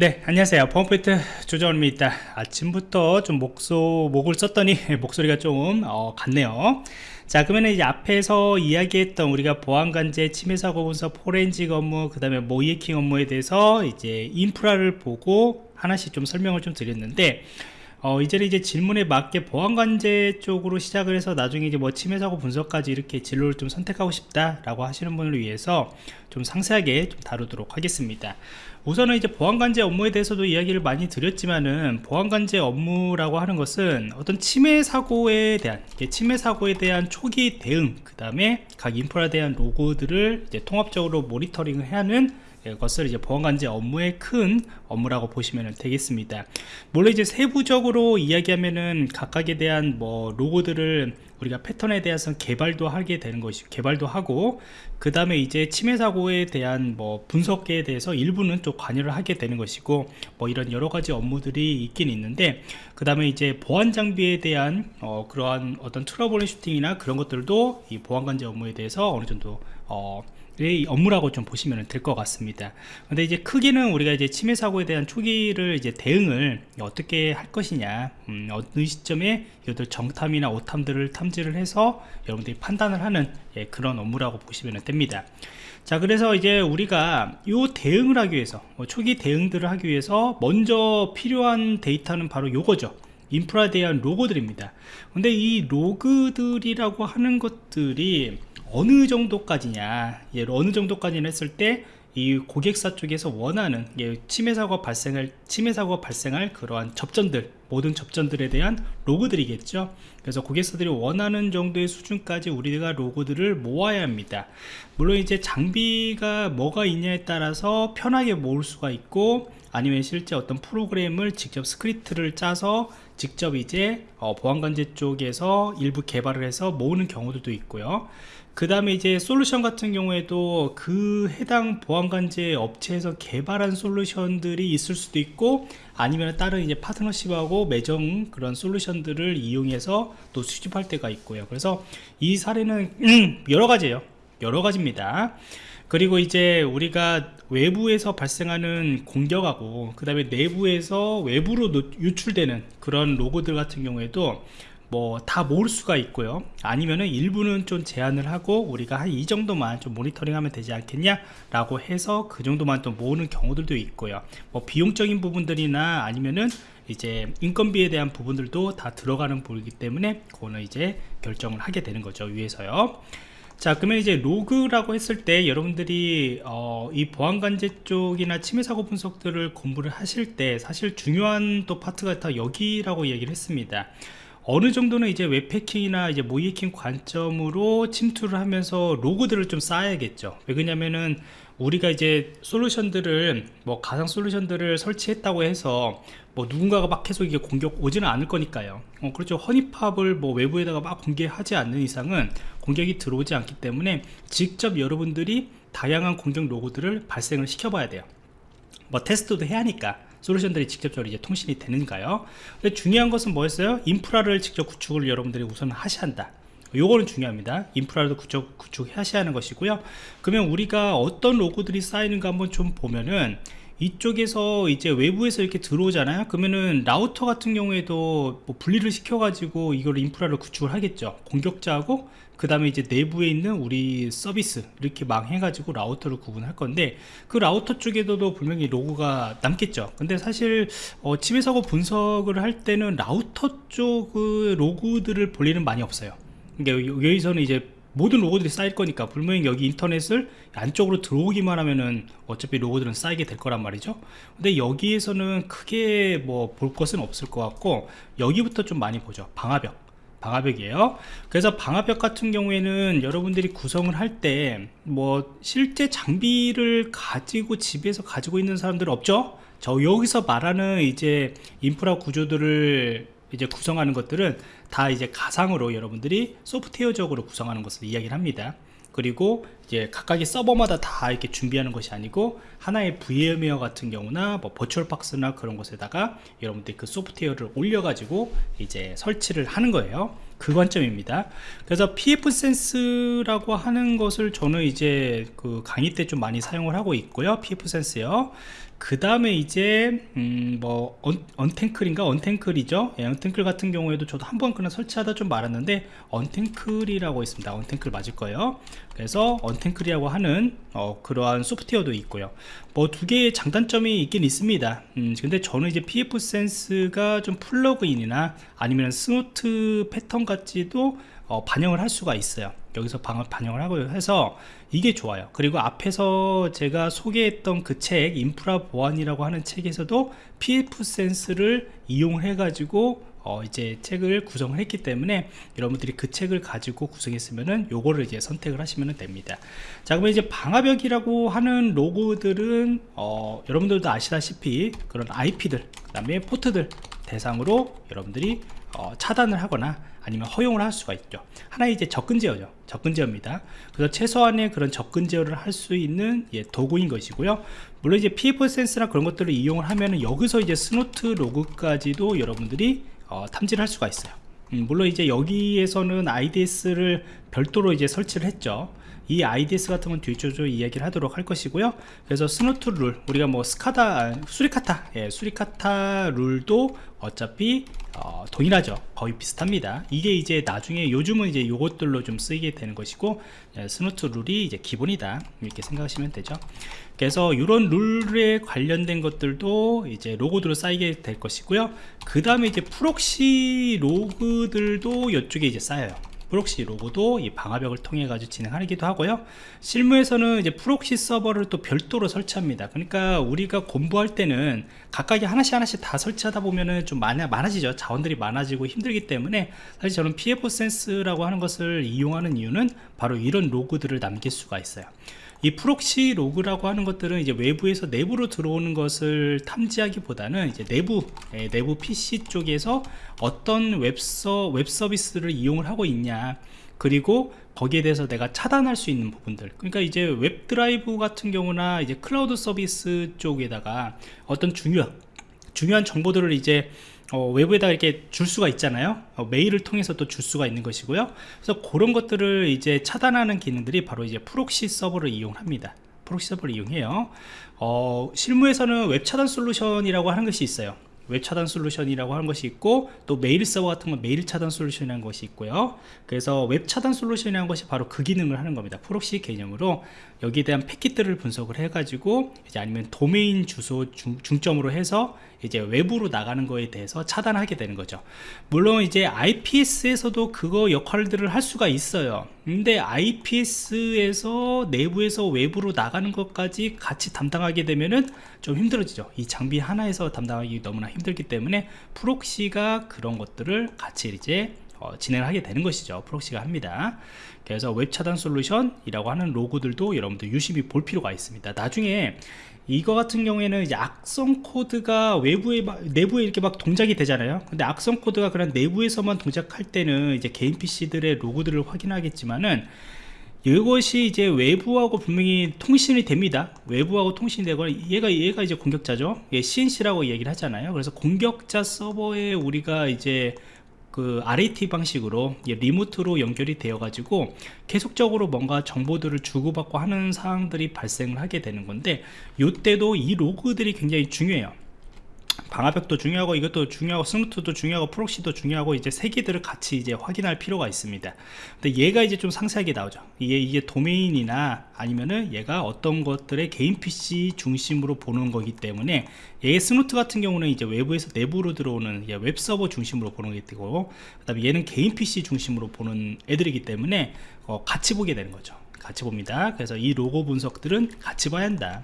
네 안녕하세요. 펌프이트 조정원입니다. 아침부터 좀 목소 목을 썼더니 목소리가 좀 어, 같네요. 자 그러면 이제 앞에서 이야기했던 우리가 보안관제 침해사고 분석 포렌식 업무 그 다음에 모이에킹 업무에 대해서 이제 인프라를 보고 하나씩 좀 설명을 좀 드렸는데 어, 이제는 이제 질문에 맞게 보안관제 쪽으로 시작을 해서 나중에 이제 뭐 침해사고 분석까지 이렇게 진로를 좀 선택하고 싶다라고 하시는 분을 위해서 좀 상세하게 좀 다루도록 하겠습니다. 우선은 이제 보안관제 업무에 대해서도 이야기를 많이 드렸지만은 보안관제 업무라고 하는 것은 어떤 침해 사고에 대한 침해 사고에 대한 초기 대응 그 다음에 각 인프라에 대한 로고들을 통합적으로 모니터링을 하는 것을 이제 보안관제 업무의 큰 업무라고 보시면 되겠습니다. 물론 이제 세부적으로 이야기하면은 각각에 대한 뭐 로고들을 우리가 패턴에 대해서 개발도 하게 되는 것이 개발도 하고 그 다음에 이제 침해 사고에 대한 뭐 분석에 대해서 일부는 좀 관여를 하게 되는 것이고 뭐 이런 여러 가지 업무들이 있긴 있는데 그 다음에 이제 보안 장비에 대한 어 그러한 어떤 troubleshooting이나 그런 것들도 이 보안 관제 업무에 대해서 어느 정도 어 업무라고 좀 보시면 될 것 같습니다. 근데 이제 크게는 우리가 이제 침해 사고에 대한 초기를 이제 대응을 어떻게 할 것이냐 음, 어느 시점에 이것들 정탐이나 오탐들을 탐지를 해서 여러분들이 판단을 하는 예, 그런 업무라고 보시면 됩니다. 자 그래서 이제 우리가 이 대응을 하기 위해서 뭐 초기 대응들을 하기 위해서 먼저 필요한 데이터는 바로 요거죠. 인프라에 대한 로고들입니다. 근데 이 로그들이라고 하는 것들이 어느 정도까지냐 예, 어느 정도까지는 했을 때 이 고객사 쪽에서 원하는 예, 침해 사고가 발생할 침해 사고가 발생할 그러한 접전들 모든 접전들에 대한 로그들이겠죠. 그래서 고객사들이 원하는 정도의 수준까지 우리가 로고들을 모아야 합니다. 물론 이제 장비가 뭐가 있냐에 따라서 편하게 모을 수가 있고 아니면 실제 어떤 프로그램을 직접 스크립트를 짜서 직접 이제 어, 보안관제 쪽에서 일부 개발을 해서 모으는 경우들도 있고요. 그 다음에 이제 솔루션 같은 경우에도 그 해당 보안관제 업체에서 개발한 솔루션들이 있을 수도 있고 아니면 다른 이제 파트너십하고 맺은 그런 솔루션들을 이용해서 또 수집할 때가 있고요. 그래서 이 사례는 음, 여러 가지예요. 여러 가지입니다 그리고 이제 우리가 외부에서 발생하는 공격하고 그 다음에 내부에서 외부로 유출되는 그런 로고들 같은 경우에도 뭐 다 모을 수가 있고요. 아니면은 일부는 좀 제한을 하고 우리가 한 이 정도만 좀 모니터링 하면 되지 않겠냐 라고 해서 그 정도만 또 모으는 경우들도 있고요. 뭐 비용적인 부분들이나 아니면은 이제 인건비에 대한 부분들도 다 들어가는 부분이기 때문에 그거는 이제 결정을 하게 되는 거죠 위에서요 자 그러면 이제 로그라고 했을 때 여러분들이 어, 이 보안관제 쪽이나 침해사고 분석들을 공부를 하실 때 사실 중요한 또 파트가 다 여기라고 얘기를 했습니다. 어느 정도는 이제 웹해킹이나 이제 모의해킹 관점으로 침투를 하면서 로그들을 좀 쌓아야겠죠. 왜 그러냐면은 우리가 이제 솔루션들을 뭐 가상 솔루션들을 설치했다고 해서 뭐 누군가가 막 계속 이게 공격 오지는 않을 거니까요. 어, 그렇죠. honeypot을 뭐 외부에다가 막 공개하지 않는 이상은 공격이 들어오지 않기 때문에 직접 여러분들이 다양한 공격 로고들을 발생을 시켜 봐야 돼요. 뭐 테스트도 해야 하니까 솔루션들이 직접적으로 이제 통신이 되는가요? 근데 중요한 것은 뭐였어요? 인프라를 직접 구축을 여러분들이 우선 하셔야 한다 요거는 중요합니다. 인프라도 구축, 구축하셔야 하는 것이고요. 그러면 우리가 어떤 로고들이 쌓이는가 한번 좀 보면은 이쪽에서 이제 외부에서 이렇게 들어오잖아요. 그러면은 라우터 같은 경우에도 뭐 분리를 시켜 가지고 이걸 인프라를 구축을 하겠죠. 공격자하고 그 다음에 이제 내부에 있는 우리 서비스 이렇게 망해 가지고 라우터를 구분할 건데 그 라우터 쪽에도 분명히 로그가 남겠죠. 근데 사실 어, 침해사고 분석을 할 때는 라우터 쪽의 로그들을 볼 일은 많이 없어요 그러니까 여기서는 이제 모든 로그들이 쌓일 거니까 분명히 여기 인터넷을 안쪽으로 들어오기만 하면은 어차피 로그들은 쌓이게 될 거란 말이죠. 근데 여기에서는 크게 뭐 볼 것은 없을 것 같고 여기부터 좀 많이 보죠. 방화벽. 방화벽이에요. 그래서 방화벽 같은 경우에는 여러분들이 구성을 할 때 뭐 실제 장비를 가지고 집에서 가지고 있는 사람들은 없죠? 저 여기서 말하는 이제 인프라 구조들을 이제 구성하는 것들은 다 이제 가상으로 여러분들이 소프트웨어적으로 구성하는 것을 이야기를 합니다 그리고 이제 각각의 서버마다 다 이렇게 준비하는 것이 아니고 하나의 VM웨어 같은 경우나 뭐 버추얼박스나 그런 곳에다가 여러분들이 그 소프트웨어를 올려가지고 이제 설치를 하는 거예요. 그 관점입니다. 그래서 pfSense라고 하는 것을 저는 이제 그 강의 때 좀 많이 사용을 하고 있고요. pfSense요. 그 다음에 이제 음 뭐 Untangle인가? Untangle이죠? 예, Untangle 같은 경우에도 저도 한번 그냥 설치하다 좀 말았는데 Untangle이라고 있습니다. Untangle 맞을 거예요. 그래서 Untangle이라고 하는 어, 그러한 소프트웨어도 있고요. 뭐 두 개의 장단점이 있긴 있습니다. 음, 근데 저는 이제 pfSense가 좀 plugin이나 아니면 Snort 패턴 같지도 어, 반영을 할 수가 있어요. 여기서 반영을 하고 해서 이게 좋아요. 그리고 앞에서 제가 소개했던 그 책 인프라 보안이라고 하는 책에서도 PF 센스를 이용해 가지고 어 이제 책을 구성을 했기 때문에 여러분들이 그 책을 가지고 구성했으면은 요거를 이제 선택을 하시면 됩니다. 자 그러면 이제 방화벽이라고 하는 로고들은 어 여러분들도 아시다시피 그런 IP들 그 다음에 포트들 대상으로 여러분들이 어 차단을 하거나 아니면 허용을 할 수가 있죠. 하나의 이제 접근 제어죠. 접근 제어입니다. 그래서 최소한의 그런 접근 제어를 할 수 있는 예, 도구인 것이고요. 물론 이제 pfSense나 그런 것들을 이용을 하면은 여기서 이제 Snort 로그까지도 여러분들이 어, 탐지를 할 수가 있어요. 음, 물론 이제 여기에서는 IDS를 별도로 이제 설치를 했죠. 이 IDS 같은 건 뒤쪽으로 이야기를 하도록 할 것이고요. 그래서 Snort 룰 우리가 뭐 스카다 Suricata 예, Suricata 룰도 어차피 어, 동일하죠. 거의 비슷합니다. 이게 이제 나중에 요즘은 이제 요것들로 좀 쓰이게 되는 것이고 예, Snort 룰이 이제 기본이다. 이렇게 생각하시면 되죠. 그래서 이런 룰에 관련된 것들도 이제 로그들로 쌓이게 될 것이고요. 그 다음에 이제 proxy 로그들도 이쪽에 이제 쌓여요 proxy 로그도 이 방화벽을 통해 가지고 진행하기도 하고요. 실무에서는 이제 proxy 서버를 또 별도로 설치합니다. 그러니까 우리가 공부할 때는 각각이 하나씩 하나씩 다 설치하다 보면은 좀 많아, 많아지죠. 자원들이 많아지고 힘들기 때문에 사실 저는 pfSense라고 하는 것을 이용하는 이유는 바로 이런 로그들을 남길 수가 있어요 이 proxy 로그라고 하는 것들은 이제 외부에서 내부로 들어오는 것을 탐지하기보다는 이제 내부 예, 내부 PC 쪽에서 어떤 웹서 웹 서비스를 이용을 하고 있냐 그리고 거기에 대해서 내가 차단할 수 있는 부분들. 그러니까 이제 웹 드라이브 같은 경우나 이제 클라우드 서비스 쪽에다가 어떤 중요한 중요한 정보들을 이제 어, 외부에다 이렇게 줄 수가 있잖아요. 어, 메일을 통해서 또 줄 수가 있는 것이고요. 그래서 그런 것들을 이제 차단하는 기능들이 바로 이제 proxy 서버를 이용합니다. proxy 서버를 이용해요. 어, 실무에서는 웹 차단 솔루션이라고 하는 것이 있어요 웹 차단 솔루션이라고 하는 것이 있고 또 메일 서버 같은 건 메일 차단 솔루션이라는 것이 있고요. 그래서 웹 차단 솔루션이라는 것이 바로 그 기능을 하는 겁니다. proxy 개념으로. 여기에 대한 패킷들을 분석을 해 가지고 이제 아니면 도메인 주소 중, 중점으로 해서 이제 외부로 나가는 거에 대해서 차단하게 되는 거죠. 물론 이제 IPS에서도 그거 역할들을 할 수가 있어요. 근데 IPS에서 내부에서 외부로 나가는 것까지 같이 담당하게 되면은 좀 힘들어지죠. 이 장비 하나에서 담당하기 너무나 힘들기 때문에 proxy가 그런 것들을 같이 이제 어, 진행하게 되는 것이죠. proxy가 합니다. 그래서 웹 차단 솔루션이라고 하는 로그들도 여러분들 유심히 볼 필요가 있습니다. 나중에 이거 같은 경우에는 악성 코드가 외부에 막, 내부에 이렇게 막 동작이 되잖아요. 근데 악성 코드가 그런 내부에서만 동작할 때는 이제 개인 PC들의 로그들을 확인하겠지만은 이것이 이제 외부하고 분명히 통신이 됩니다. 외부하고 통신이 되고 얘가 얘가 이제 공격자죠. 얘 C&C라고 얘기를 하잖아요. 그래서 공격자 서버에 우리가 이제 그 RAT 방식으로 remote로 연결이 되어 가지고 계속적으로 뭔가 정보들을 주고받고 하는 상황들이 발생을 하게 되는 건데 이때도 이 로그들이 굉장히 중요해요 방화벽도 중요하고 이것도 중요하고 Snort도 중요하고 proxy도 중요하고 이제 세 개들을 같이 이제 확인할 필요가 있습니다. 근데 얘가 이제 좀 상세하게 나오죠. 이게 이게 도메인이나 아니면은 얘가 어떤 것들의 개인 PC 중심으로 보는 거기 때문에 얘 Snort 같은 경우는 이제 외부에서 내부로 들어오는 웹 서버 중심으로 보는 게 되고 그 다음에 얘는 개인 PC 중심으로 보는 애들이기 때문에 어, 같이 보게 되는 거죠. 같이 봅니다. 그래서 이 로그 분석들은 같이 봐야 한다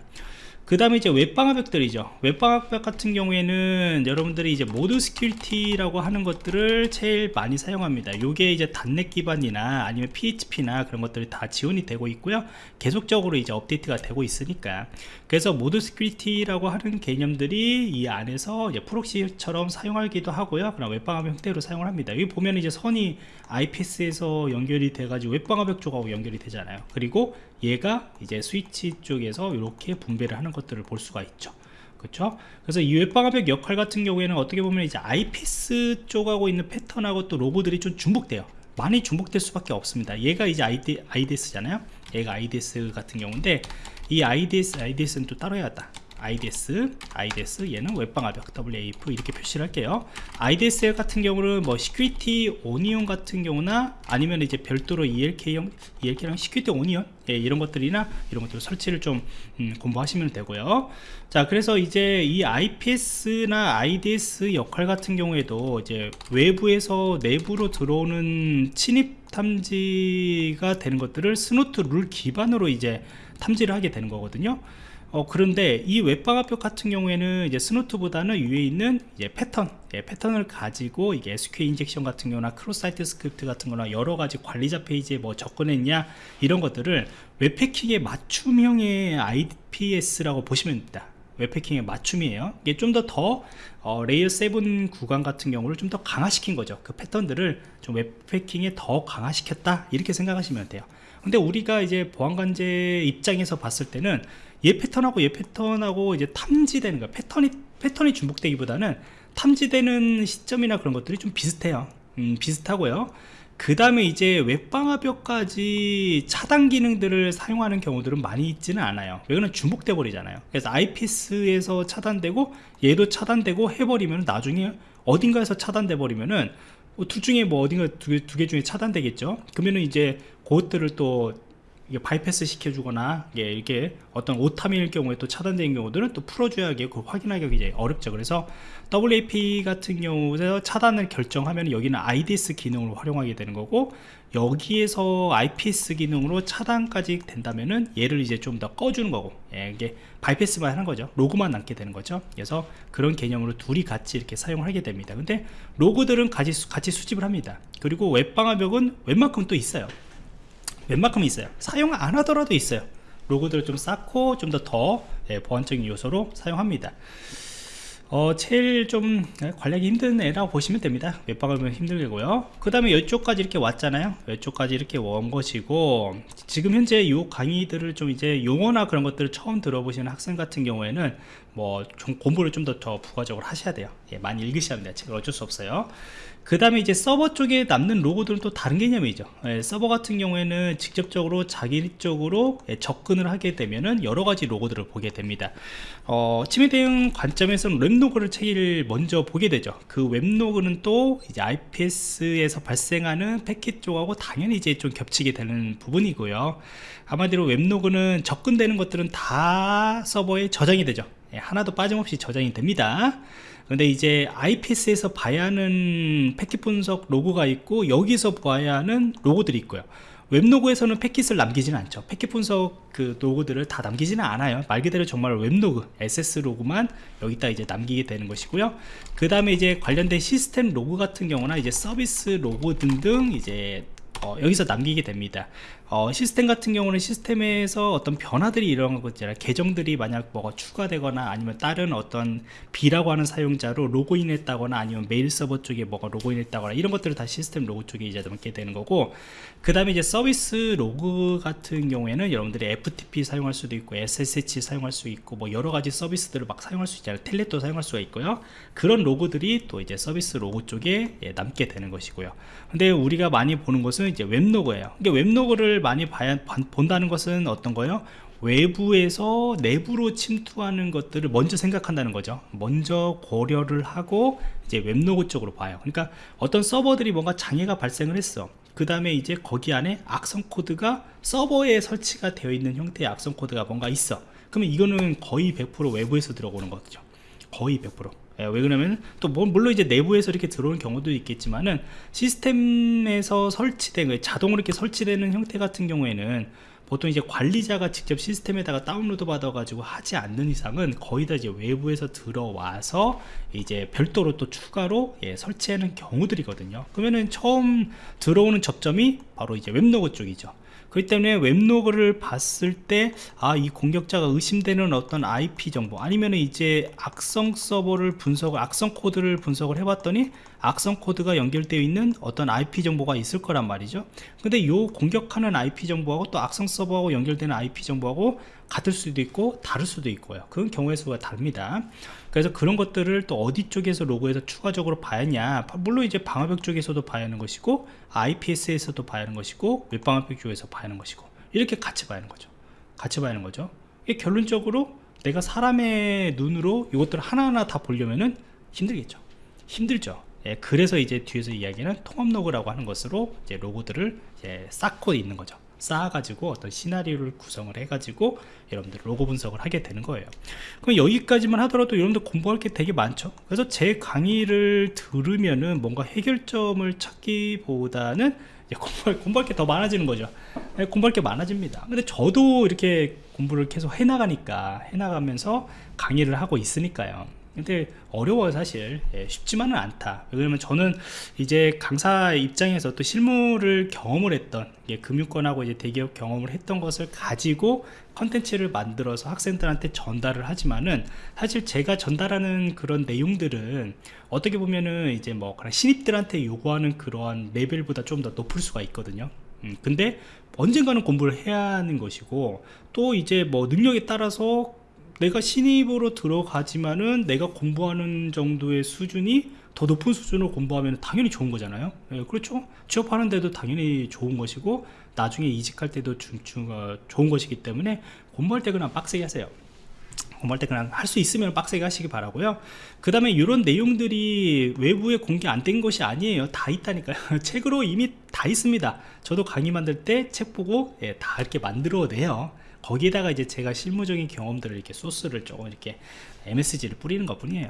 그 다음에 이제 웹방화벽들이죠. 웹방화벽 같은 경우에는 여러분들이 이제 ModSecurity라고 하는 것들을 제일 많이 사용합니다. 요게 이제 .NET 기반이나 아니면 PHP나 그런 것들이 다 지원이 되고 있고요. 계속적으로 이제 업데이트가 되고 있으니까. 그래서 ModSecurity라고 하는 개념들이 이 안에서 proxy처럼 사용하기도 하고요. 그럼 웹방화벽 형태로 사용을 합니다. 여기 보면 이제 선이 IPS에서 연결이 돼 가지고 웹방화벽 쪽하고 연결이 되잖아요. 그리고 얘가 이제 스위치 쪽에서 이렇게 분배를 하는 것들을 볼 수가 있죠. 그렇죠 그래서 이 웹방화벽 역할 같은 경우에는 어떻게 보면 이제 IPS 쪽하고 있는 패턴하고 또 로그들이 좀 중복돼요. 많이 중복될 수밖에 없습니다. 얘가 이제 ID, IDS잖아요. 얘가 IDS 같은 경우인데 이 IDS, IDS는 또 따로 해야겠다 IDS, IDS 얘는 웹방화벽 WAF 이렇게 표시를 할게요. IDS 같은 경우는 뭐 Security Onion 같은 경우나 아니면 이제 별도로 ELK형 ELK랑 Security Onion 예, 이런 것들이나 이런 것들 설치를 좀 음, 공부하시면 되고요. 자 그래서 이제 이 IPS나 IDS 역할 같은 경우에도 이제 외부에서 내부로 들어오는 침입 탐지가 되는 것들을 Snort 룰 기반으로 이제 탐지를 하게 되는 거거든요 어, 그런데 이 웹방화벽 같은 경우에는 이제 Snort보다는 위에 있는 이제 패턴 예, 패턴을 가지고 이게 SQL injection 같은 경우나 cross site script 같은 거나 여러 가지 관리자 페이지에 뭐 접근했냐 이런 것들을 웹해킹의 맞춤형의 IPS라고 보시면 됩니다. 웹해킹의 맞춤이에요. 이게 좀 더더 더, 어, layer 7 구간 같은 경우를 좀 더 강화시킨 거죠. 그 패턴들을 좀 웹해킹에 더 강화시켰다 이렇게 생각하시면 돼요. 근데 우리가 이제 보안관제 입장에서 봤을 때는 얘 패턴하고 얘 패턴하고 이제 탐지되는 거 패턴이 패턴이 중복되기보다는 탐지되는 시점이나 그런 것들이 좀 비슷해요. 음, 비슷하고요. 그 다음에 이제 웹방화벽까지 차단 기능들을 사용하는 경우들은 많이 있지는 않아요. 왜냐면 중복돼 버리잖아요. 그래서 IPS에서 차단되고 얘도 차단되고 해버리면 나중에 어딘가에서 차단돼 버리면은 뭐둘 중에 뭐 어딘가 두개두개 중에 차단되겠죠. 그러면은 이제 그것들을 또 이게 바이패스 시켜주거나 예, 이게 어떤 오타밀 경우에 또 차단된 경우들은 또 풀어줘야 하게 그 확인하기가 이제 어렵죠. 그래서 WAP 같은 경우에서 차단을 결정하면 여기는 IDS 기능으로 활용하게 되는 거고 여기에서 IPS 기능으로 차단까지 된다면은 얘를 이제 좀 더 꺼주는 거고 예, 이게 바이패스만 하는 거죠. 로그만 남게 되는 거죠. 그래서 그런 개념으로 둘이 같이 이렇게 사용을 하게 됩니다. 근데 로그들은 같이, 같이 수집을 합니다. 그리고 웹방화벽은 웬만큼 또 있어요. 웬만큼 있어요. 사용 안 하더라도 있어요. 로고들을 좀 쌓고 좀 더더 더, 예, 보안적인 요소로 사용합니다. 어, 제일 좀 관리하기 힘든 애라고 보시면 됩니다. 웹방을 힘들고요. 그 다음에 이쪽까지 이렇게 왔잖아요. 이쪽까지 이렇게 온 것이고 지금 현재 이 강의들을 좀 이제 용어나 그런 것들을 처음 들어보시는 학생 같은 경우에는 뭐 좀 공부를 좀 더 더 부가적으로 하셔야 돼요. 예, 많이 읽으셔야 합니다. 책을 어쩔 수 없어요 그 다음에 이제 서버 쪽에 남는 로고들은 또 다른 개념이죠. 예, 서버 같은 경우에는 직접적으로 자기 쪽으로 예, 접근을 하게 되면은 여러 가지 로고들을 보게 됩니다. 어, 침해 대응 관점에서는 웹로그를 제일 먼저 보게 되죠. 그 웹로그는 또 이제 IPS에서 발생하는 패킷 쪽하고 당연히 이제 좀 겹치게 되는 부분이고요. 한마디로 웹로그는 접근되는 것들은 다 서버에 저장이 되죠. 예, 하나도 빠짐없이 저장이 됩니다 근데 이제 IPS에서 봐야 하는 패킷 분석 로그가 있고 여기서 봐야 하는 로그들이 있고요. 웹로그에서는 패킷을 남기지는 않죠. 패킷 분석 그 로그들을 다 남기지는 않아요. 말 그대로 정말 웹로그 access 로그만 여기다 이제 남기게 되는 것이고요. 그 다음에 이제 관련된 시스템 로그 같은 경우나 이제 서비스 로그 등등 이제 어, 여기서 남기게 됩니다 어, 시스템 같은 경우는 시스템에서 어떤 변화들이 일어난 것 있잖아요. 계정들이 만약 뭐가 추가되거나 아니면 다른 어떤 B라고 하는 사용자로 로그인했다거나 아니면 메일 서버 쪽에 뭐가 로그인했다거나 이런 것들을 다 시스템 로그 쪽에 이제 넣게 되는 거고 그 다음에 이제 서비스 로그 같은 경우에는 여러분들이 FTP 사용할 수도 있고 SSH 사용할 수 있고 뭐 여러 가지 서비스들을 막 사용할 수 있잖아요. Telnet도 사용할 수가 있고요. 그런 로그들이 또 이제 서비스 로그 쪽에 예, 남게 되는 것이고요. 근데 우리가 많이 보는 것은 이제 웹로그예요. 이게 웹로그를 많이 봐야, 본다는 것은 어떤 거예요? 외부에서 내부로 침투하는 것들을 먼저 생각한다는 거죠. 먼저 고려를 하고 이제 웹로그 쪽으로 봐요. 그러니까 어떤 서버들이 뭔가 장애가 발생을 했어. 그 다음에 이제 거기 안에 악성 코드가 서버에 설치가 되어 있는 형태의 악성 코드가 뭔가 있어. 그러면 이거는 거의 100% 외부에서 들어오는 거죠. 거의 100% 예, 왜 그러냐면 또 뭐, 물론 이제 내부에서 이렇게 들어오는 경우도 있겠지만은 시스템에서 설치된 자동으로 이렇게 설치되는 형태 같은 경우에는 보통 이제 관리자가 직접 시스템에다가 다운로드 받아 가지고 하지 않는 이상은 거의 다 이제 외부에서 들어와서 이제 별도로 또 추가로 예, 설치하는 경우들이거든요. 그러면은 처음 들어오는 접점이 바로 이제 웹로그 쪽이죠 그렇기 때문에 웹로그를 봤을 때 아 이 공격자가 의심되는 어떤 IP 정보 아니면 이제 악성 서버를 분석을 악성 코드를 분석을 해봤더니 악성 코드가 연결되어 있는 어떤 IP 정보가 있을 거란 말이죠. 근데 요 공격하는 IP 정보하고 또 악성 서버하고 연결되는 IP 정보하고 같을 수도 있고 다를 수도 있고요. 그건 경우의 수가 다릅니다. 그래서 그런 것들을 또 어디 쪽에서 로그에서 추가적으로 봐야 하냐? 물론 이제 방화벽 쪽에서도 봐야 하는 것이고 IPS에서도 봐야 하는 것이고 웹방화벽 쪽에서 봐야 하는 것이고 이렇게 같이 봐야 하는 거죠. 같이 봐야 하는 거죠. 결론적으로 내가 사람의 눈으로 이것들을 하나하나 다 보려면은 힘들겠죠. 힘들죠. 예, 그래서 이제 뒤에서 이야기는 통합 로그라고 하는 것으로 이제 로고들을 이제 쌓고 있는 거죠 쌓아가지고 어떤 시나리오를 구성을 해가지고 여러분들 로고 분석을 하게 되는 거예요. 그럼 여기까지만 하더라도 여러분들 공부할 게 되게 많죠? 그래서 제 강의를 들으면은 뭔가 해결점을 찾기보다는 공부할, 공부할 게 더 많아지는 거죠. 예, 공부할 게 많아집니다. 근데 저도 이렇게 공부를 계속 해나가니까 해나가면서 강의를 하고 있으니까요 근데 어려워요 사실. 예, 쉽지만은 않다. 왜냐면 저는 이제 강사 입장에서 또 실무를 경험을 했던 예, 금융권하고 이제 대기업 경험을 했던 것을 가지고 컨텐츠를 만들어서 학생들한테 전달을 하지만은 사실 제가 전달하는 그런 내용들은 어떻게 보면은 이제 뭐 그런 신입들한테 요구하는 그러한 레벨보다 좀 더 높을 수가 있거든요. 음, 근데 언젠가는 공부를 해야 하는 것이고 또 이제 뭐 능력에 따라서 내가 신입으로 들어가지만은 내가 공부하는 정도의 수준이 더 높은 수준으로 공부하면 당연히 좋은 거잖아요. 예, 그렇죠? 취업하는 데도 당연히 좋은 것이고 나중에 이직할 때도 중, 중, 어, 좋은 것이기 때문에 공부할 때 그냥 빡세게 하세요. 공부할 때 그냥 할 수 있으면 빡세게 하시기 바라고요. 그 다음에 이런 내용들이 외부에 공개 안 된 것이 아니에요. 다 있다니까요. 책으로 이미 다 있습니다. 저도 강의 만들 때 책 보고 예, 다 이렇게 만들어 내요 거기에다가 이제 제가 실무적인 경험들을 이렇게 소스를 조금 이렇게 MSG를 뿌리는 것 뿐이에요.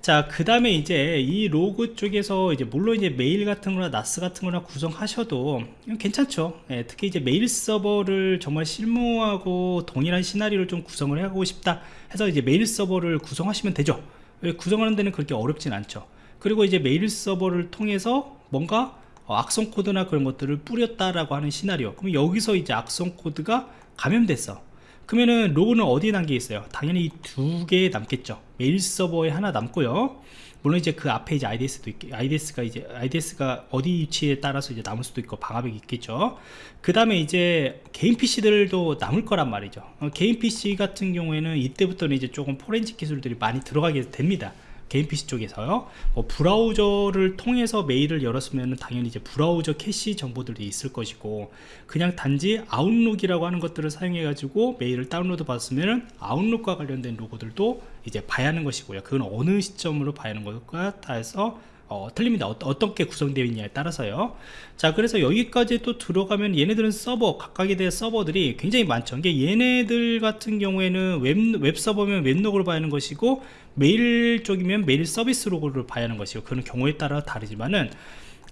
자 그 다음에 이제 이 로그 쪽에서 이제 물론 이제 메일 같은 거나 NAS 같은 거나 구성하셔도 괜찮죠. 예, 특히 이제 메일 서버를 정말 실무하고 동일한 시나리오를 좀 구성을 하고 싶다 해서 이제 메일 서버를 구성하시면 되죠. 예, 구성하는 데는 그렇게 어렵진 않죠. 그리고 이제 메일 서버를 통해서 뭔가 어, 악성 코드나 그런 것들을 뿌렸다라고 하는 시나리오. 그럼 여기서 이제 악성 코드가 감염됐어 그러면은 로그는 어디에 남겨 있어요 당연히 두 개 남겠죠 메일 서버에 하나 남고요 물론 이제 그 앞에 이제 IDS도 있, IDS가 이제 IDS가 어디 위치에 따라서 이제 남을 수도 있고 방화벽이 있겠죠. 그 다음에 이제 개인 PC들도 남을 거란 말이죠. 어, 개인 PC 같은 경우에는 이때부터는 이제 조금 포렌식 기술들이 많이 들어가게 됩니다. 개인 PC 쪽에서요. 뭐 브라우저를 통해서 메일을 열었으면 당연히 이제 브라우저 캐시 정보들이 있을 것이고 그냥 단지 아웃룩이라고 하는 것들을 사용해 가지고 메일을 다운로드 받았으면 아웃룩과 관련된 로그들도 이제 봐야 하는 것이고요. 그건 어느 시점으로 봐야 하는 것과 따라서 어, 틀립니다. 어, 떻게 구성되어 있냐에 따라서요. 자, 그래서 여기까지 또 들어가면 얘네들은 서버, 각각에 대한 서버들이 굉장히 많죠. 이게 얘네들 같은 경우에는 웹, 웹 서버면 웹로그를 봐야 하는 것이고, 메일 쪽이면 메일 서비스 로그를 봐야 하는 것이고, 그런 경우에 따라 다르지만은,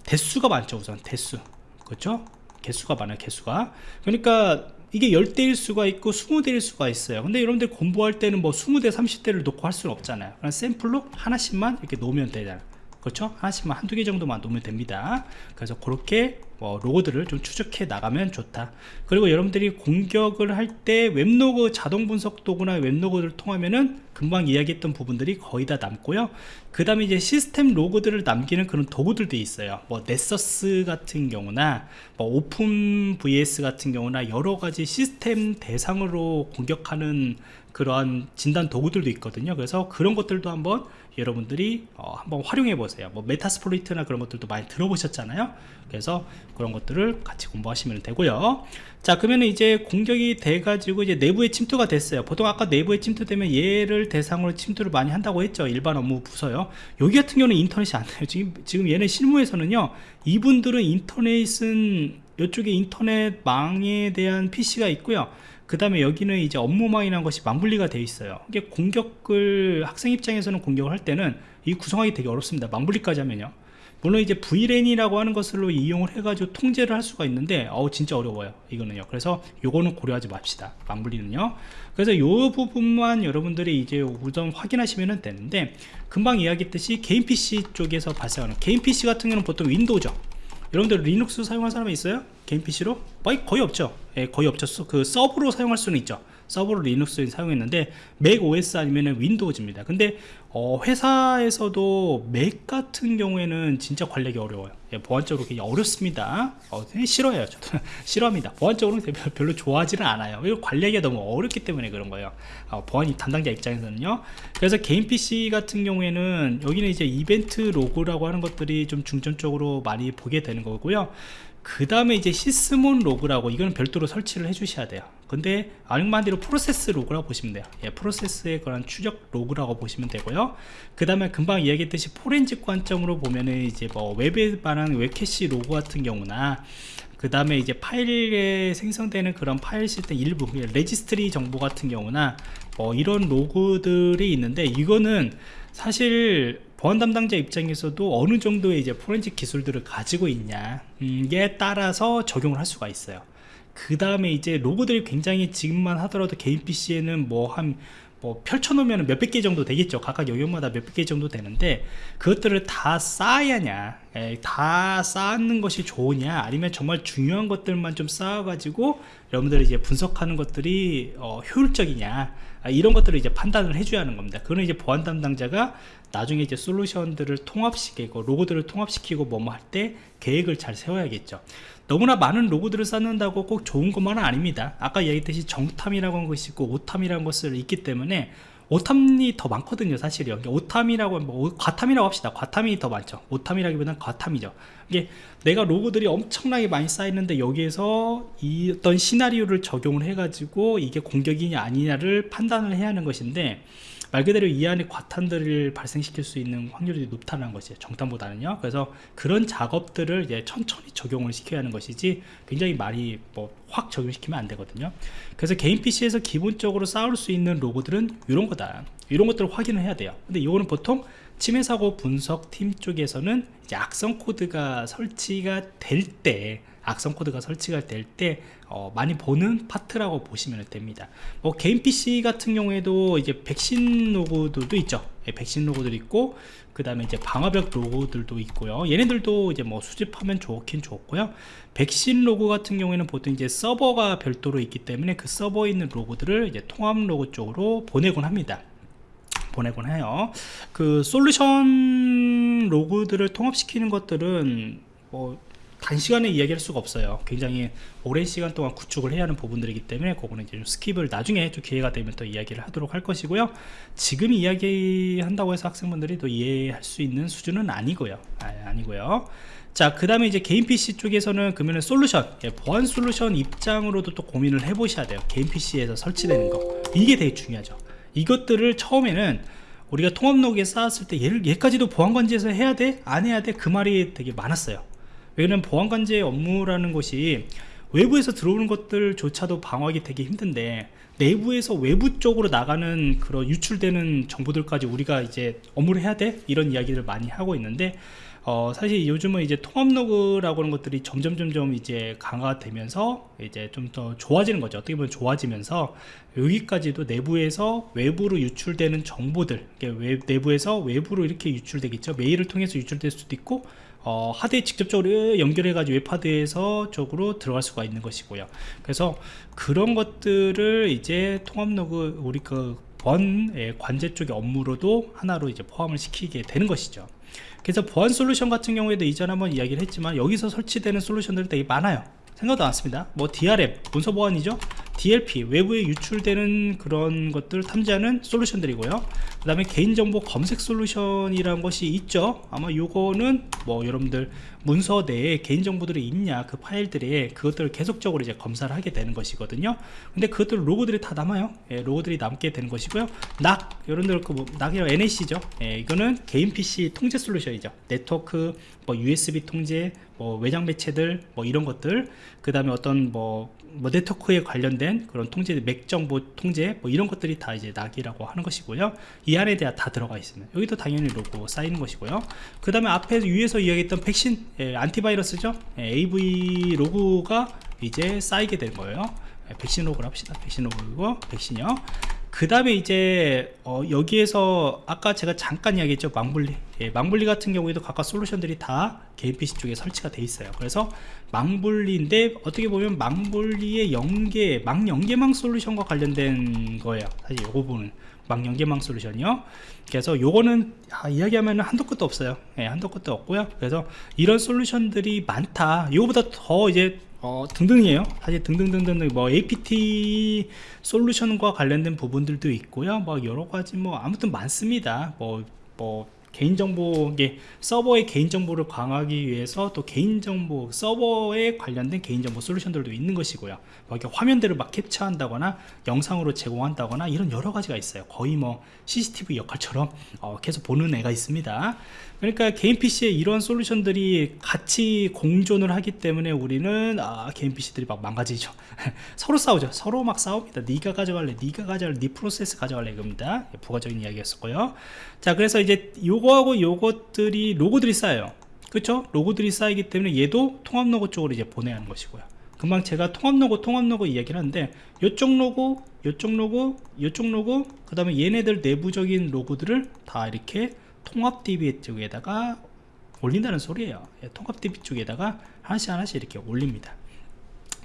대수가 많죠, 우선. 대수. 그렇죠? 개수가 많아요, 개수가. 그러니까, 이게 10대일 수가 있고 20대일 수가 있어요 근데 여러분들 공부할 때는 뭐 20대 30대를 놓고 할 수는 없잖아요 그냥 샘플로 하나씩만 이렇게 놓으면 되잖아요 그렇죠? 하나씩만 한두 개 정도만 놓으면 됩니다. 그래서 그렇게 뭐 로고들을 좀 추적해 나가면 좋다. 그리고 여러분들이 공격을 할 때 웹로그 자동 분석 도구나 웹로그를 통하면은 금방 이야기했던 부분들이 거의 다 남고요. 그 다음에 이제 시스템 로그들을 남기는 그런 도구들도 있어요. 뭐 Nessus 같은 경우나 뭐 OpenVAS 같은 경우나 여러 가지 시스템 대상으로 공격하는 그러한 진단 도구들도 있거든요. 그래서 그런 것들도 한번 여러분들이 어, 한번 활용해 보세요. 뭐 Metasploit나 그런 것들도 많이 들어보셨잖아요. 그래서 그런 것들을 같이 공부하시면 되고요. 자 그러면 이제 공격이 돼 가지고 이제 내부에 침투가 됐어요. 보통 아까 내부에 침투되면 얘를 대상으로 침투를 많이 한다고 했죠. 일반 업무 부서요. 여기 같은 경우는 인터넷이 안 돼요. 지금, 지금 얘네 실무에서는요 이분들은 인터넷은 이쪽에 인터넷망에 대한 PC가 있고요 그 다음에 여기는 이제 업무망이라는 것이 망분리가 되어 있어요. 이게 공격을 학생 입장에서는 공격을 할 때는 이 구성하기 되게 어렵습니다. 망분리까지 하면요. 물론 이제 VLAN이라고 하는 것으로 이용을 해가지고 통제를 할 수가 있는데 어우 진짜 어려워요 이거는요. 그래서 요거는 고려하지 맙시다 망분리는요. 그래서 요 부분만 여러분들이 이제 우선 확인하시면 되는데 금방 이야기했듯이 개인 PC 쪽에서 발생하는 개인 PC 같은 경우는 보통 윈도우죠. 여러분들 리눅스 사용한 사람이 있어요? 개인 PC로? 거의, 없죠. 예, 거의 없죠 그 서브로 사용할 수는 있죠. 서브로 리눅스 사용했는데 맥 OS 아니면 윈도우즈입니다. 근데 어, 회사에서도 맥 같은 경우에는 진짜 관리하기 어려워요. 예, 보안적으로 굉장히 어렵습니다. 어, 싫어해요. 저도 싫어합니다. 보안적으로 별로 좋아하지는 않아요. 이거 관리하기가 너무 어렵기 때문에 그런 거예요. 어, 보안 담당자 입장에서는요. 그래서 개인 PC 같은 경우에는 여기는 이제 이벤트 로그라고 하는 것들이 좀 중점적으로 많이 보게 되는 거고요 그 다음에 이제 Sysmon 로그라고 이거는 별도로 설치를 해 주셔야 돼요. 근데 얘는 말 그대로 프로세스 로그라고 보시면 돼요. 예, 프로세스에 관한 추적 로그라고 보시면 되고요. 그 다음에 금방 이야기했듯이 포렌식 관점으로 보면은 이제 뭐 웹에 관한 웹캐시 로그 같은 경우나 그 다음에 이제 파일에 생성되는 그런 파일 시스템 일부 레지스트리 정보 같은 경우나 뭐 이런 로그들이 있는데 이거는 사실 보안 담당자 입장에서도 어느 정도의 이제 포렌식 기술들을 가지고 있냐에 따라서 적용을 할 수가 있어요. 그 다음에 이제 로고들이 굉장히 지금만 하더라도 개인 PC에는 뭐 한 뭐 펼쳐놓으면 몇백 개 정도 되겠죠. 각각 영역마다 몇백 개 정도 되는데 그것들을 다 쌓아야냐 에, 다 쌓는 것이 좋으냐 아니면 정말 중요한 것들만 좀 쌓아가지고 여러분들이 이제 분석하는 것들이 어, 효율적이냐 아, 이런 것들을 이제 판단을 해줘야 하는 겁니다. 그거는 이제 보안 담당자가 나중에 이제 솔루션들을 통합시키고 로고들을 통합시키고 뭐뭐 할 때 계획을 잘 세워야겠죠 너무나 많은 로고들을 쌓는다고 꼭 좋은 것만은 아닙니다. 아까 얘기했듯이 정탐이라고 하는 것이 있고 오탐이라는 것을 있기 때문에 오탐이 더 많거든요 사실이요 오탐이라고 뭐 과탐이라고 합시다. 과탐이 더 많죠. 오탐이라기보다는 과탐이죠. 이게 내가 로고들이 엄청나게 많이 쌓이는데 여기에서 이 어떤 시나리오를 적용을 해 가지고 이게 공격이냐 아니냐를 판단을 해야 하는 것인데 말 그대로 이 안에 과탄들을 발생시킬 수 있는 확률이 높다는 것이에요 정탐보다는요. 그래서 그런 작업들을 이제 천천히 적용을 시켜야 하는 것이지 굉장히 많이 뭐 확 적용시키면 안 되거든요. 그래서 개인 PC에서 기본적으로 쌓을 수 있는 로고들은 이런 거다. 이런 것들을 확인을 해야 돼요. 근데 이거는 보통 침해 사고 분석 팀 쪽에서는 이제 악성 코드가 설치가 될때 악성 코드가 설치가 될때 어, 많이 보는 파트라고 보시면 됩니다. 뭐 개인 PC 같은 경우에도 이제 백신 로그들도 있죠. 예, 백신 로그들 있고 그 다음에 이제 방화벽 로그들도 있고요. 얘네들도 이제 뭐 수집하면 좋긴 좋고요. 백신 로그 같은 경우에는 보통 이제 서버가 별도로 있기 때문에 그 서버에 있는 로그들을 이제 통합 로그 쪽으로 보내곤 합니다. 보내곤 해요. 그 솔루션 로그들을 통합시키는 것들은 뭐 단시간에 이야기할 수가 없어요. 굉장히 오랜 시간 동안 구축을 해야 하는 부분들이기 때문에 그거는 이제 좀 skip을 나중에 좀 기회가 되면 또 이야기를 하도록 할 것이고요. 지금 이야기한다고 해서 학생분들이 또 이해할 수 있는 수준은 아니고요. 아, 니고요. 자그 다음에 이제 개인 PC 쪽에서는 그러면 솔루션 예, 보안 솔루션 입장으로도 또 고민을 해 보셔야 돼요. 개인 PC에서 설치되는 거. 이게 되게 중요하죠. 이것들을 처음에는 우리가 통합 로그에 쌓았을 때 얘를 얘까지도 보안관제에서 해야 돼? 안 해야 돼? 그 말이 되게 많았어요 왜냐면 보안관제 업무라는 것이 외부에서 들어오는 것들조차도 방어하기 되게 힘든데 내부에서 외부 쪽으로 나가는 그런 유출되는 정보들까지 우리가 이제 업무를 해야 돼? 이런 이야기를 많이 하고 있는데 어, 사실 요즘은 이제 통합 로그라고 하는 것들이 점점 점점 이제 강화되면서 이제 좀 더 좋아지는 거죠 어떻게 보면 좋아지면서 여기까지도 내부에서 외부로 유출되는 정보들 외, 내부에서 외부로 이렇게 유출되겠죠 메일을 통해서 유출될 수도 있고 어, 하드에 직접적으로 연결해 가지고 웹하드에서 쪽으로 들어갈 수가 있는 것이고요. 그래서 그런 것들을 이제 통합 로그 우리 그 보안 관제 쪽의 업무로도 하나로 이제 포함을 시키게 되는 것이죠. 그래서 보안 솔루션 같은 경우에도 이전에 한번 이야기를 했지만 여기서 설치되는 솔루션들이 되게 많아요. 생각도 많습니다. 뭐 DRM 문서 보안이죠 DLP 외부에 유출되는 그런 것들 탐지하는 솔루션들이고요. 그 다음에 개인정보 검색 솔루션이라는 것이 있죠. 아마 요거는 뭐 여러분들 문서 내에 개인정보들이 있냐 그 파일들에 그것들을 계속적으로 이제 검사를 하게 되는 것이거든요. 근데 그것들 로고들이 다 남아요. 예, 로고들이 남게 되는 것이고요. 낙 여러분들 그 뭐 낙이라고 NAC죠. 예, 이거는 개인 PC 통제 솔루션이죠. 네트워크 뭐 USB 통제 뭐 외장 매체들 뭐 이런 것들. 그 다음에 어떤 뭐, 뭐 네트워크에 관련된 그런 통제 맥 정보 통제 뭐 이런 것들이 다 이제 낙이라고 하는 것이고요. 이 안에 대한 다 들어가 있습니다. 여기도 당연히 로고 쌓이는 것이고요. 그 다음에 앞에 위에서 이야기했던 백신 예, 안티바이러스죠? 예, AV 로고가 이제 쌓이게 된 거예요. 예, 백신 로그를 합시다. 백신 로그고 백신이요 그 다음에 이제 어, 여기에서 아까 제가 잠깐 이야기했죠 망블리. 예, 망블리 같은 경우에도 각각 솔루션들이 다 개인 PC 쪽에 설치가 돼 있어요. 그래서 망블리인데 어떻게 보면 망블리의 연계 망연계망 솔루션과 관련된 거예요. 사실 요 부분은 망연계망 솔루션이요. 그래서 요거는 아, 이야기하면 한도 끝도 없어요. 예, 한도 끝도 없고요. 그래서 이런 솔루션들이 많다. 이거보다 더 이제 어, 등등이에요. 사실 등등등등 뭐 APT 솔루션과 관련된 부분들도 있고요. 뭐 여러가지 뭐 아무튼 많습니다. 뭐, 뭐 개인정보 이게 서버의 개인정보를 강화하기 위해서 또 개인정보 서버에 관련된 개인정보 솔루션들도 있는 것이고요. 뭐 이렇게 화면들을 막 캡처한다거나 영상으로 제공한다거나 이런 여러 가지가 있어요. 거의 뭐 CCTV 역할처럼 어, 계속 보는 애가 있습니다 그러니까 개인 PC에 이런 솔루션들이 같이 공존을 하기 때문에 우리는 아, 개인 PC들이 막 망가지죠. 서로 싸우죠. 서로 막 싸웁니다. 네가 가져갈래 네가 가져갈래 네 프로세스 가져갈래 이겁니다. 부가적인 이야기였었고요. 자 그래서 이제 요거하고 요것들이 로고들이 쌓여요. 그렇죠 로고들이 쌓이기 때문에 얘도 통합 로고 쪽으로 이제 보내야 하는 것이고요. 금방 제가 통합 로고 통합 로고 이야기를 하는데 요쪽 로고 요쪽 로고 요쪽 로고 그 다음에 얘네들 내부적인 로고들을 다 이렇게 통합 DB 쪽에다가 올린다는 소리예요. 예, 통합 DB 쪽에다가 하나씩 하나씩 이렇게 올립니다.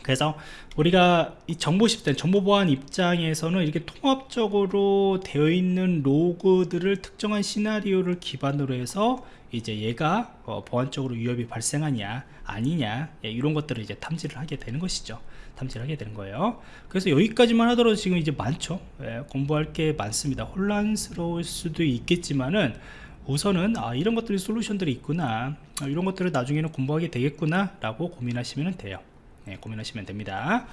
그래서 우리가 이 정보 시스템 정보 보안 입장에서는 이렇게 통합적으로 되어 있는 로그들을 특정한 시나리오를 기반으로 해서 이제 얘가 어, 보안적으로 위협이 발생하냐 아니냐 예, 이런 것들을 이제 탐지를 하게 되는 것이죠. 탐지를 하게 되는 거예요. 그래서 여기까지만 하더라도 지금 이제 많죠. 예, 공부할 게 많습니다. 혼란스러울 수도 있겠지만은 우선은 아, 이런 것들이 솔루션들이 있구나. 아, 이런 것들을 나중에는 공부하게 되겠구나 라고 고민하시면 돼요. 네, 고민하시면 됩니다.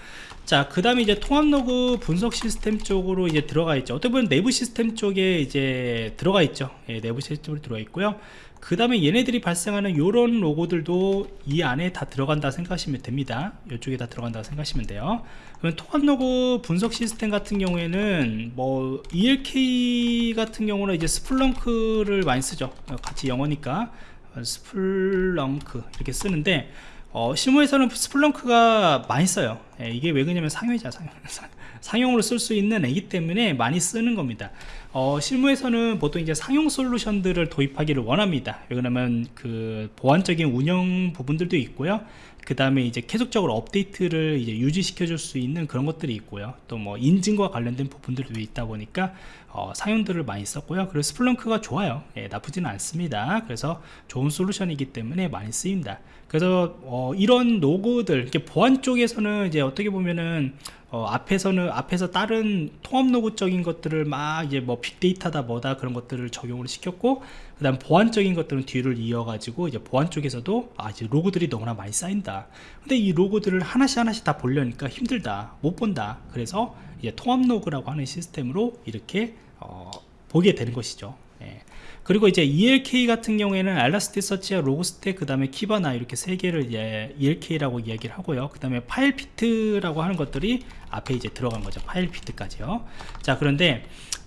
자 그 다음에 이제 통합 로그 분석 시스템 쪽으로 이제 들어가 있죠. 어떻게 보면 내부 시스템 쪽에 이제 들어가 있죠. 예, 내부 시스템으로 들어가 있고요 그 다음에 얘네들이 발생하는 이런 로그들도 이 안에 다 들어간다 생각하시면 됩니다. 이쪽에 다 들어간다 생각하시면 돼요. 그럼 통합 로그 분석 시스템 같은 경우에는 뭐 ELK 같은 경우는 이제 Splunk를 많이 쓰죠. 같이 영어니까. Splunk 이렇게 쓰는데 어, 실무에서는 Splunk가 많이 써요. 예, 이게 왜 그러냐면 상용이자 상용 상용으로 쓸 수 있는 애기 때문에 많이 쓰는 겁니다 어, 실무에서는 보통 이제 상용 솔루션들을 도입하기를 원합니다. 왜냐면 그 보안적인 운영 부분들도 있고요. 그 다음에 이제 계속적으로 업데이트를 이제 유지시켜 줄 수 있는 그런 것들이 있고요. 또 뭐 인증과 관련된 부분들도 있다 보니까 어, 사용들을 많이 썼고요. 그리고 스플렁크가 좋아요. 예, 나쁘지는 않습니다. 그래서 좋은 솔루션이기 때문에 많이 쓰입니다. 그래서 어, 이런 로고들 이렇게 보안 쪽에서는 이제 어떻게 보면은 어, 앞에서는 앞에서 다른 통합 로그적인 것들을 막 이제 뭐 빅데이터다 뭐다 그런 것들을 적용을 시켰고 그 다음 보안적인 것들은 뒤를 이어가지고 이제 보안 쪽에서도 아 이제 로그들이 너무나 많이 쌓인다. 근데 이 로그들을 하나씩 하나씩 다 보려니까 힘들다 못 본다. 그래서 이제 통합 로그라고 하는 시스템으로 이렇게 어, 보게 되는 것이죠. 예. 그리고 이제 ELK 같은 경우에는 알라스티 서치와 Logstash 그 다음에 Kibana 이렇게 세 개를 이제 ELK라고 이야기를 하고요. 그 다음에 Filebeat라고 하는 것들이 앞에 이제 들어간 거죠. 파일 피트까지요. 자 그런데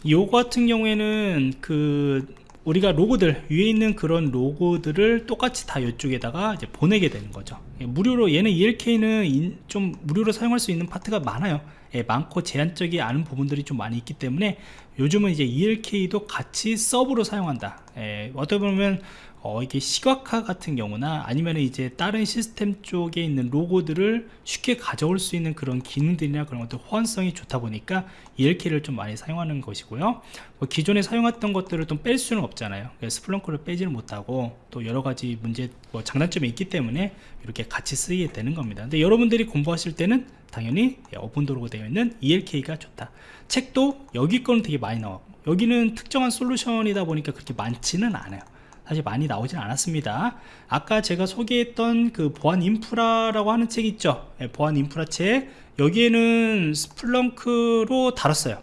요거 같은 경우에는 그 우리가 로고들 위에 있는 그런 로고들을 똑같이 다 이쪽에다가 이제 보내게 되는 거죠. 예, 무료로 얘는 ELK는 인, 좀 무료로 사용할 수 있는 파트가 많아요. 예, 많고 제한적이 않은 부분들이 좀 많이 있기 때문에 요즘은 이제 ELK도 같이 서브로 사용한다. 예, 어떻게 보면 어, 이게 시각화 같은 경우나 아니면 이제 다른 시스템 쪽에 있는 로고들을 쉽게 가져올 수 있는 그런 기능들이나 그런 것들 호환성이 좋다 보니까 ELK를 좀 많이 사용하는 것이고요. 뭐 기존에 사용했던 것들을 좀 뺄 수는 없잖아요. 스플렁크를 빼지는 못하고 또 여러 가지 문제 뭐 장단점이 있기 때문에 이렇게 같이 쓰이게 되는 겁니다. 근데 여러분들이 공부하실 때는 당연히 오픈도로가 되어 있는 ELK가 좋다. 책도 여기 거는 되게 많이 나와. 여기는 특정한 솔루션이다 보니까 그렇게 많지는 않아요. 사실 많이 나오진 않았습니다. 아까 제가 소개했던 그 보안 인프라라고 하는 책 있죠? 예, 보안 인프라 책. 여기에는 스플렁크로 다뤘어요.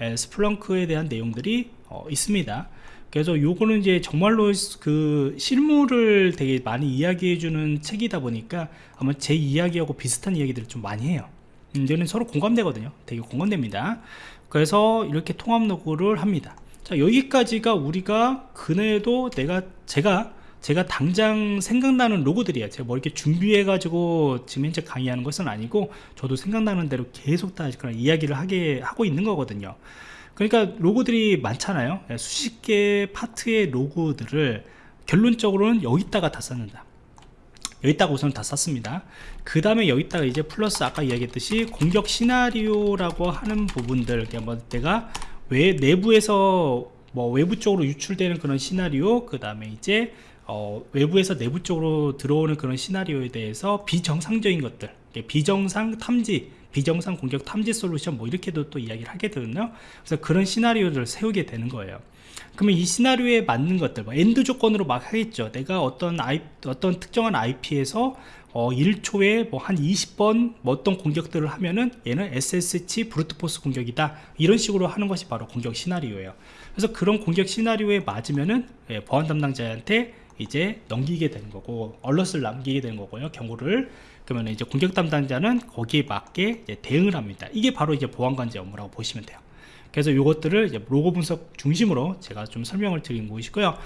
예, 스플렁크에 대한 내용들이 어, 있습니다 그래서 요거는 이제 정말로 그 실물을 되게 많이 이야기해 주는 책이다 보니까 아마 제 이야기하고 비슷한 이야기들을 좀 많이 해요. 이제는 서로 공감되거든요. 되게 공감됩니다. 그래서 이렇게 통합 로그를 합니다. 자 여기까지가 우리가 그네도 내가 제가 제가 당장 생각나는 로고들이에요. 제가 뭐 이렇게 준비해 가지고 지금 현재 강의하는 것은 아니고 저도 생각나는 대로 계속 다 그런 이야기를 하게 하고 있는 거거든요 그러니까 로고들이 많잖아요. 예, 수십 개의 파트의 로고들을 결론적으로는 여기다가 다 쌓는다. 여기다가 우선 다 쌌습니다. 그 다음에 여기다가 이제 플러스 아까 이야기했듯이 공격 시나리오라고 하는 부분들 뭐 내가 왜 내부에서 뭐 외부 쪽으로 유출되는 그런 시나리오 그 다음에 이제 어, 외부에서 내부 쪽으로 들어오는 그런 시나리오에 대해서 비정상적인 것들 비정상 탐지 비정상 공격 탐지 솔루션 뭐 이렇게도 또 이야기를 하게 되거든요. 그래서 그런 시나리오를 세우게 되는 거예요. 그러면 이 시나리오에 맞는 것들 뭐 AND 조건으로 막 하겠죠. 내가 어떤 아이, 어떤 특정한 IP에서 어, 1초에 뭐 한 20번 뭐 어떤 공격들을 하면은 얘는 SSH brute force 공격이다. 이런 식으로 하는 것이 바로 공격 시나리오예요. 그래서 그런 공격 시나리오에 맞으면은 예, 보안 담당자한테 이제 넘기게 되는 거고 alert을 남기게 되는 거고요 경고를. 그러면 이제 공격 담당자는 거기에 맞게 대응을 합니다. 이게 바로 이제 보안관제 업무라고 보시면 돼요. 그래서 이것들을 로고 분석 중심으로 제가 좀 설명을 드린 것이고요.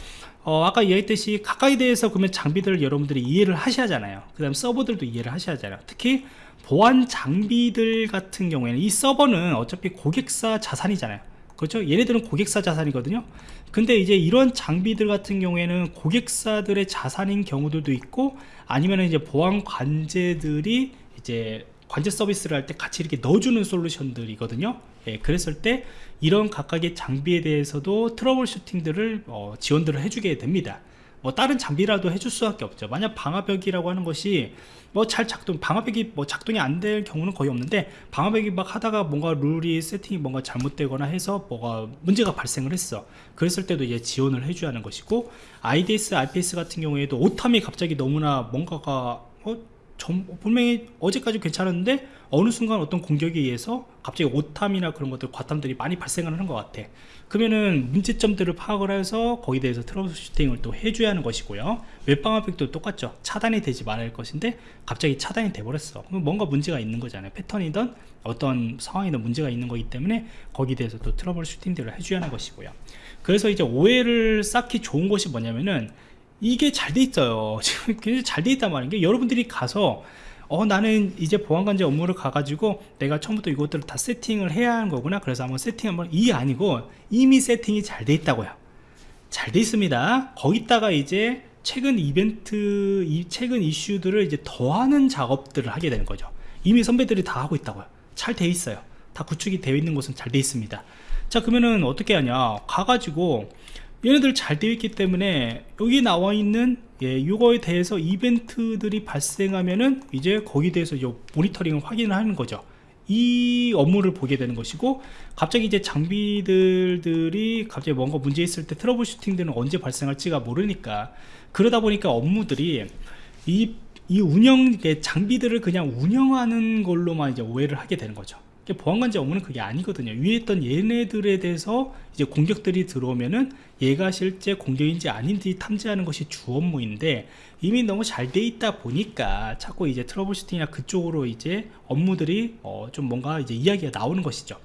어, 아까 이야기했듯이 가까이 대해서 그러면 장비들을 여러분들이 이해를 하셔야 하잖아요. 그 다음 서버들도 이해를 하셔야 하잖아요. 특히 보안 장비들 같은 경우에는 이 서버는 어차피 고객사 자산이잖아요 그렇죠? 얘네들은 고객사 자산이거든요. 근데 이제 이런 장비들 같은 경우에는 고객사들의 자산인 경우들도 있고 아니면 이제 보안 관제들이 이제 관제 서비스를 할 때 같이 이렇게 넣어주는 솔루션들이거든요. 예, 그랬을 때 이런 각각의 장비에 대해서도 트러블 슈팅들을 어, 지원들을 해주게 됩니다. 뭐 다른 장비라도 해줄 수밖에 없죠. 만약 방화벽이라고 하는 것이 뭐 잘 작동 방화벽이 뭐 작동이 안 될 경우는 거의 없는데 방화벽이 막 하다가 뭔가 룰이 세팅이 뭔가 잘못되거나 해서 뭐가 문제가 발생을 했어. 그랬을 때도 이제 지원을 해줘야 하는 것이고 IDS, IPS 같은 경우에도 오탐이 갑자기 너무나 뭔가가 어, 점, 분명히 어제까지 괜찮았는데 어느 순간 어떤 공격에 의해서 갑자기 오탐이나 그런 것들 과탐들이 많이 발생을 하는 것 같아. 그러면은 문제점들을 파악을 해서 거기에 대해서 troubleshooting을 또 해줘야 하는 것이고요. 웹방화벽도 똑같죠. 차단이 되지 할 것인데 갑자기 차단이 돼버렸어. 그럼 뭔가 문제가 있는 거잖아요. 패턴이든 어떤 상황이든 문제가 있는 거기 때문에 거기에 대해서 또 troubleshooting들을 해줘야 하는 것이고요. 그래서 이제 오해를 사기 좋은 것이 뭐냐면은 이게 잘 돼 있어요. 지금 굉장히 잘 돼 있단 말인 게 여러분들이 가서 어 나는 이제 보안관제 업무를 가가지고 내가 처음부터 이것들을 다 세팅을 해야 하는 거구나. 그래서 한번 세팅 한번 이 아니고 이미 세팅이 잘 돼 있다고요. 잘 돼 있습니다. 거기다가 이제 최근 이벤트 이 최근 이슈들을 이제 더하는 작업들을 하게 되는 거죠. 이미 선배들이 다 하고 있다고요. 잘 돼 있어요. 다 구축이 되어 있는 곳은 잘 돼 있습니다. 자 그러면은 어떻게 하냐. 가가지고 얘네들 잘 되어 있기 때문에 여기 나와 있는 예, 이거에 대해서 이벤트들이 발생하면은 이제 거기에 대해서 이 모니터링을 확인을 하는 거죠. 이 업무를 보게 되는 것이고 갑자기 이제 장비들이 갑자기 뭔가 문제 있을 때 troubleshooting들은 언제 발생할지가 모르니까 그러다 보니까 업무들이 이, 이 운영 장비들을 그냥 운영하는 걸로만 이제 오해를 하게 되는 거죠 보안관제 업무는 그게 아니거든요. 위에 있던 얘네들에 대해서 이제 공격들이 들어오면은 얘가 실제 공격인지 아닌지 탐지하는 것이 주 업무인데 이미 너무 잘 돼 있다 보니까 자꾸 이제 troubleshooting이나 그쪽으로 이제 업무들이 어 좀 뭔가 이제 이야기가 나오는 것이죠.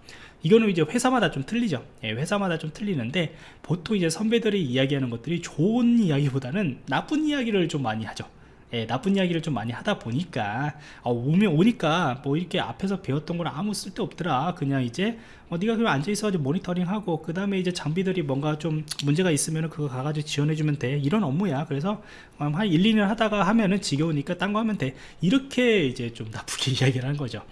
이거는 이제 회사마다 좀 틀리죠. 예, 회사마다 좀 틀리는데 보통 이제 선배들이 이야기하는 것들이 좋은 이야기보다는 나쁜 이야기를 좀 많이 하죠 예, 나쁜 이야기를 좀 많이 하다 보니까 어, 오면 오니까 뭐 이렇게 앞에서 배웠던 거는 아무 쓸데 없더라. 그냥 이제 어, 네가 그냥 앉아있어 가지고 모니터링 하고 그 다음에 이제 장비들이 뭔가 좀 문제가 있으면 그거 가가지고 지원해주면 돼. 이런 업무야. 그래서 한 1, 2년 하다가 하면은 지겨우니까 딴 거 하면 돼. 이렇게 이제 좀 나쁘게 이야기를 하는 거죠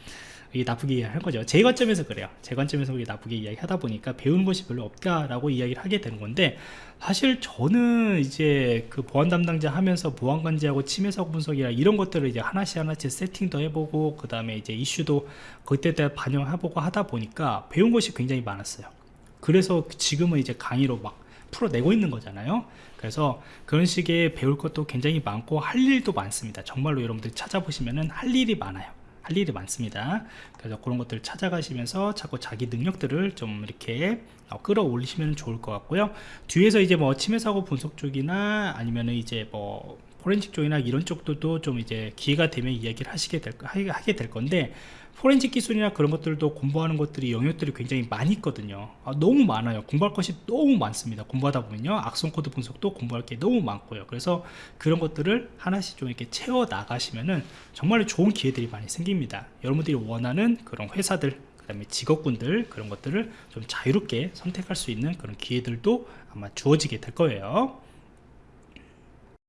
이게 나쁘게 이야기할 거죠. 제 관점에서 그래요. 제 관점에서 그게 나쁘게 이야기하다 보니까 배우는 것이 별로 없다라고 이야기를 하게 되는 건데 사실 저는 이제 그 보안 담당자 하면서 보안 관제하고 침해 사고 분석이나 이런 것들을 이제 하나씩 하나씩 세팅도 해보고 그 다음에 이제 이슈도 그때 때 반영해보고 하다 보니까 배운 것이 굉장히 많았어요. 그래서 지금은 이제 강의로 막 풀어내고 있는 거잖아요. 그래서 그런 식의 배울 것도 굉장히 많고 할 일도 많습니다. 정말로 여러분들이 찾아보시면은 할 일이 많아요 할 일이 많습니다. 그래서 그런 것들을 찾아가시면서 자꾸 자기 능력들을 좀 이렇게 어, 끌어올리시면 좋을 것 같고요. 뒤에서 이제 뭐 침해 사고 분석 쪽이나 아니면은 이제 뭐 포렌식 쪽이나 이런 쪽들도 좀 이제 기회가 되면 이야기를 하시게 될 하게 될 건데 포렌식 기술이나 그런 것들도 공부하는 것들이 영역들이 굉장히 많이 있거든요. 아, 너무 많아요. 공부할 것이 너무 많습니다. 공부하다 보면요. 악성 코드 분석도 공부할 게 너무 많고요. 그래서 그런 것들을 하나씩 좀 이렇게 채워 나가시면은 정말 좋은 기회들이 많이 생깁니다. 여러분들이 원하는 그런 회사들 그 다음에 직업군들 그런 것들을 좀 자유롭게 선택할 수 있는 그런 기회들도 아마 주어지게 될 거예요